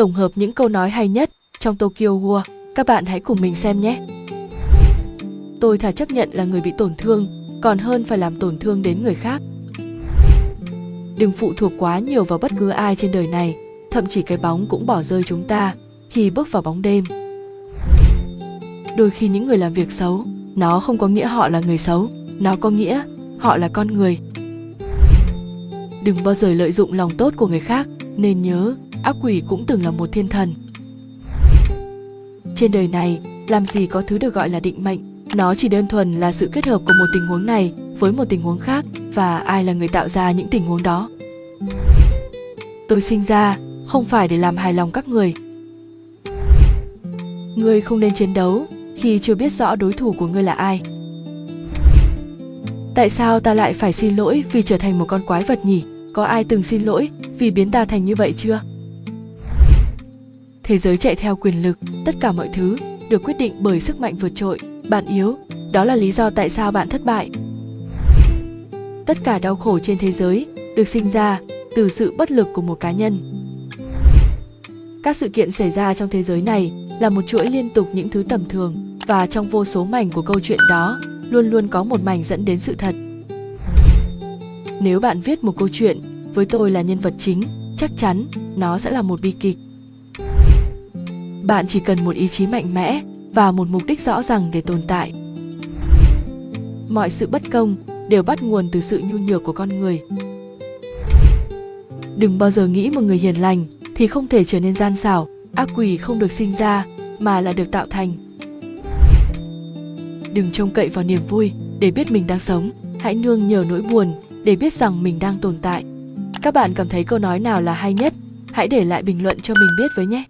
tổng hợp những câu nói hay nhất trong Tokyo War. Các bạn hãy cùng mình xem nhé. Tôi thà chấp nhận là người bị tổn thương, còn hơn phải làm tổn thương đến người khác. Đừng phụ thuộc quá nhiều vào bất cứ ai trên đời này, thậm chí cái bóng cũng bỏ rơi chúng ta khi bước vào bóng đêm. Đôi khi những người làm việc xấu, nó không có nghĩa họ là người xấu, nó có nghĩa họ là con người. Đừng bao giờ lợi dụng lòng tốt của người khác, nên nhớ, ác quỷ cũng từng là một thiên thần. Trên đời này, làm gì có thứ được gọi là định mệnh, nó chỉ đơn thuần là sự kết hợp của một tình huống này với một tình huống khác và ai là người tạo ra những tình huống đó. Tôi sinh ra không phải để làm hài lòng các người. Ngươi không nên chiến đấu khi chưa biết rõ đối thủ của ngươi là ai. Tại sao ta lại phải xin lỗi vì trở thành một con quái vật nhỉ? Có ai từng xin lỗi vì biến ta thành như vậy chưa? Thế giới chạy theo quyền lực, tất cả mọi thứ được quyết định bởi sức mạnh vượt trội. Bạn yếu, đó là lý do tại sao bạn thất bại. Tất cả đau khổ trên thế giới được sinh ra từ sự bất lực của một cá nhân. Các sự kiện xảy ra trong thế giới này là một chuỗi liên tục những thứ tầm thường và trong vô số mảnh của câu chuyện đó luôn luôn có một mảnh dẫn đến sự thật. Nếu bạn viết một câu chuyện với tôi là nhân vật chính, chắc chắn nó sẽ là một bi kịch. Bạn chỉ cần một ý chí mạnh mẽ và một mục đích rõ ràng để tồn tại. Mọi sự bất công đều bắt nguồn từ sự nhu nhược của con người. Đừng bao giờ nghĩ một người hiền lành thì không thể trở nên gian xảo, ác quỷ không được sinh ra mà là được tạo thành. Đừng trông cậy vào niềm vui để biết mình đang sống, hãy nương nhờ nỗi buồn để biết rằng mình đang tồn tại. Các bạn cảm thấy câu nói nào là hay nhất? Hãy để lại bình luận cho mình biết với nhé.